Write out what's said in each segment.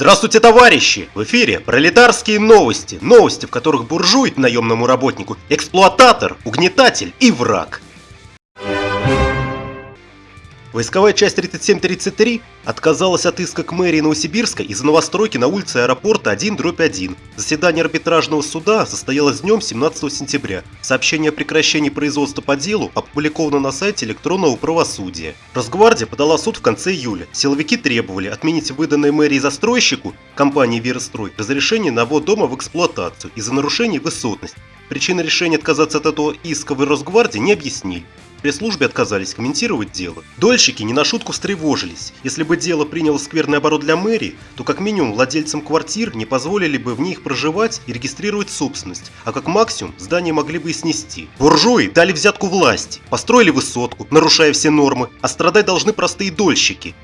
Здравствуйте, товарищи! В эфире пролетарские новости. Новости, в которых буржуй наемному работнику, эксплуататор, угнетатель и враг. Войсковая часть 3733 отказалась от иска к мэрии Новосибирска из-за новостройки на улице аэропорта 1-1. Заседание арбитражного суда состоялось днем 17 сентября. Сообщение о прекращении производства по делу опубликовано на сайте электронного правосудия. Росгвардия подала суд в конце июля. Силовики требовали отменить выданное мэрии застройщику, компании «Верострой», разрешение на ввод дома в эксплуатацию из-за нарушений высотности. Причины решения отказаться от этого иска в Росгвардии не объяснили. Пресс-службе отказались комментировать дело. Дольщики не на шутку встревожились. Если бы дело приняло скверный оборот для мэрии, то как минимум владельцам квартир не позволили бы в них проживать и регистрировать собственность, а как максимум здание могли бы и снести. Буржуи дали взятку власти, построили высотку, нарушая все нормы, а страдать должны простые дольщики.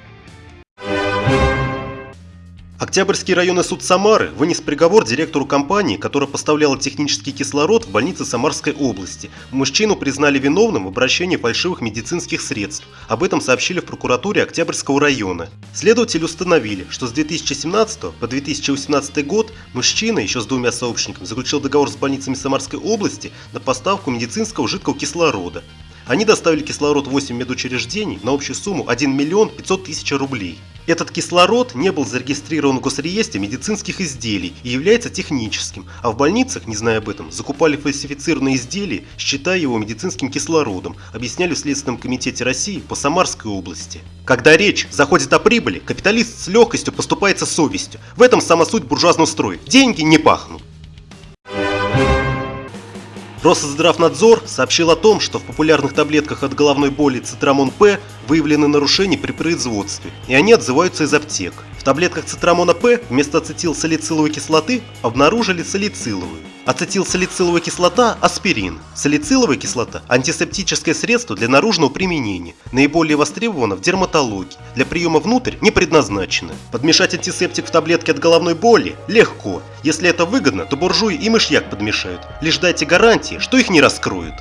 Октябрьский районный суд Самары вынес приговор директору компании, которая поставляла технический кислород в больнице Самарской области. Мужчину признали виновным в обращении фальшивых медицинских средств. Об этом сообщили в прокуратуре Октябрьского района. Следователи установили, что с 2017 по 2018 год мужчина еще с двумя сообщниками заключил договор с больницами Самарской области на поставку медицинского жидкого кислорода. Они доставили кислород в 8 медучреждений на общую сумму 1 миллион 500 тысяч рублей. Этот кислород не был зарегистрирован в госреестре медицинских изделий и является техническим, а в больницах, не зная об этом, закупали фальсифицированные изделия, считая его медицинским кислородом, объясняли в Следственном комитете России по Самарской области. Когда речь заходит о прибыли, капиталист с легкостью поступается совестью. В этом сама суть буржуазного строя. Деньги не пахнут. Росздравнадзор сообщил о том, что в популярных таблетках от головной боли Цитрамон П выявлены нарушения при производстве, и они отзываются из аптек. В таблетках Цитрамона П вместо ацетилсалициловой кислоты обнаружили салициловую. Ацетилсалициловая кислота – аспирин. Салициловая кислота – антисептическое средство для наружного применения. Наиболее востребовано в дерматологии. Для приема внутрь не предназначено. Подмешать антисептик в таблетки от головной боли легко. Если это выгодно, то буржуи и мышьяк подмешают. Лишь дайте гарантии, что их не раскроют.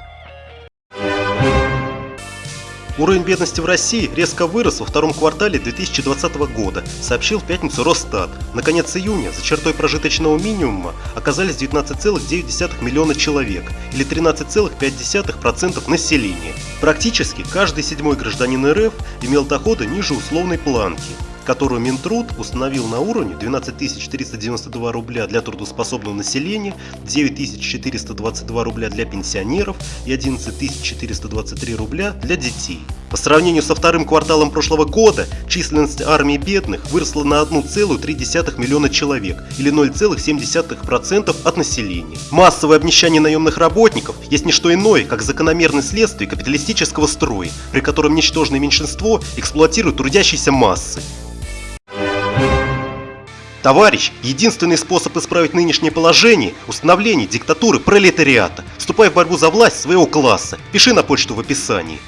Уровень бедности в России резко вырос во втором квартале 2020 года, сообщил в пятницу Росстат. На конец июня за чертой прожиточного минимума оказались 19,9 миллиона человек, или 13,5% населения. Практически каждый седьмой гражданин РФ имел доходы ниже условной планки которую Минтруд установил на уровне 12 392 рубля для трудоспособного населения, 9 422 рубля для пенсионеров и 11 423 рубля для детей. По сравнению со вторым кварталом прошлого года, численность армии бедных выросла на 1,3 миллиона человек, или 0,7% от населения. Массовое обнищание наемных работников есть не что иное, как закономерное следствие капиталистического строя, при котором ничтожное меньшинство эксплуатирует трудящиеся массы. Товарищ, единственный способ исправить нынешнее положение – установление диктатуры пролетариата. Вступай в борьбу за власть своего класса. Пиши на почту в описании.